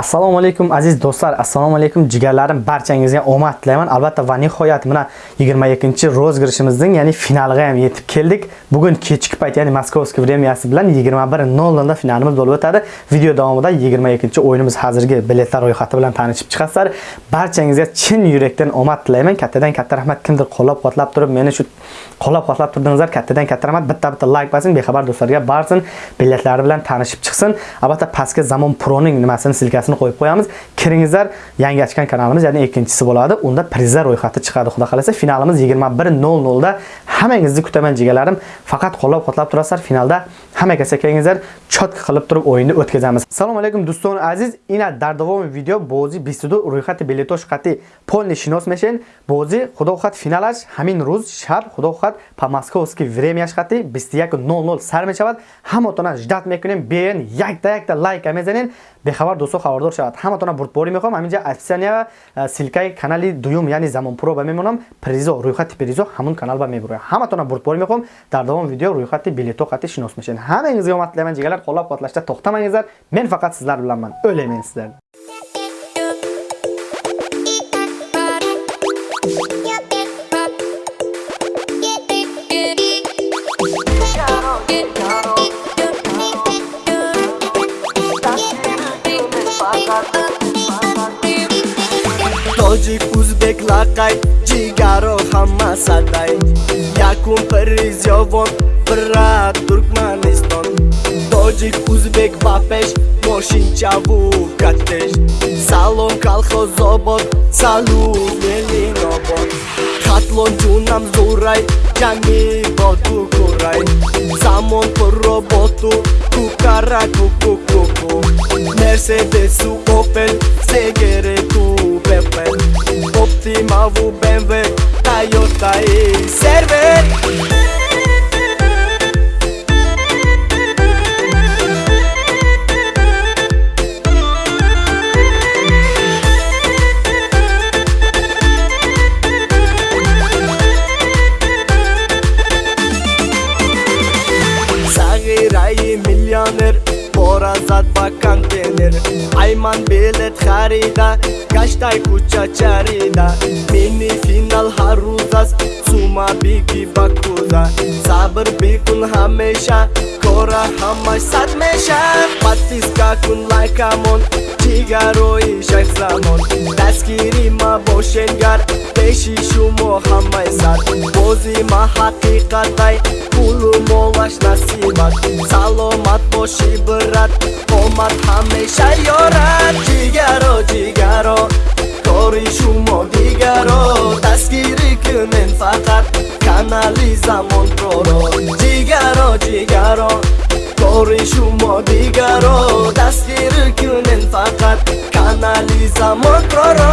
ассалому алайкум азиз дӯстлар ассалому алайкум ҷигарларим барчангизга омад тилайман албатта ва ниҳоят мана 21 розыгрышимиздин яъни финалгаям йетиб келдик бугун кечки пайт яъни московский времяси билан 21:00 финалimiz bo'lib o'tadi video davomida 22 o'yinimiz hozirgi biletlar ro'yxati bilan tanishib chiqasizlar barchangizga chin yurakdan omad tilayman kattadan katta rahmat kimdir qo'llab quvvatlab turib meni shu qo'llab quvvatlab turdingizlar kattadan katta rahmat. Bitta bitta layk bosing bexabar do'stlarga borsin biletlari bilan tanishib chiqsin. Albatta pastga zamon proning nimasini silkasini qo'yib qo'yamiz. Kiringizlar yangi ochgan kanalimiz ya'ni ikkinchisi bo'ladi. Unda prizlar ro'yxati chiqadi xudo xohlasa finalimiz 21:00 da hammangizni kutaman jigalarim faqat qo'llab quvvatlab turasizlar finalda hamma kasakangizlar chotka qilib turib o'yinni o'tkazamiz. Assalomu alaykum do'ston aziz. Ina дар video bozi бози 22 biletosh qati polni shinos meshen bozi xudo худо finalash hamin ruz shab xudo худо хат по московски времяш хати 21:00 сар мешавад. Ҳамотона ждат мекунем. Биен якта якта лайка мезанен бехабар дӯсто хабардор шавад. Ҳаматона бурдборӣ мехоҳам. Ҳаминҷа описания силкаи канали дуюм яъни замонпуро ба мемонам. Призо рӯйхати призо ҳамон канал ба мебуроям ҳаматона бурдборӣ мехоҳам. Дар давоми видео рӯйхати билето хати шинос мешавед. Ҳамангизга омад тилайman ҷигалар. Қоллаб қуатлашда тохтамангизар мен фақат сизлар биланман o'ylaymen sizlar тоҷик узбек лақай ҷигаро ҳама садай. Якум призёвон бира туркманистон. Тоҷик узбек ба пеш мошинчаву катеш. Салом калхозобод салум елинобод хатлон ҷунам зурай ҷанги боту курай замон пурро боту кукара кукукуку мерседесу опел сегерету бепел оптимаву бмв тайотаи сервер container Ayman bilet خریده گشتای کوچا چریده منی فینال هر روز است سوما بیگی بکوزا صبر بیکن همیشه کورا همش صد میشه پتیس کن لایک امون ҷигарои шахзамон дастгири ма бошенгар пеши шумо ҳамаи сар бози ма ҳақиқатай пулу молаш насибат саломат боши брат омад ҳамеша ёрад ҷигаро ҷигаро кори шумо дигаро дастгирӣ кунен фақат канали замонпроро ҷигаро ҷигаро кори шумо дигаро Estamos prorrogando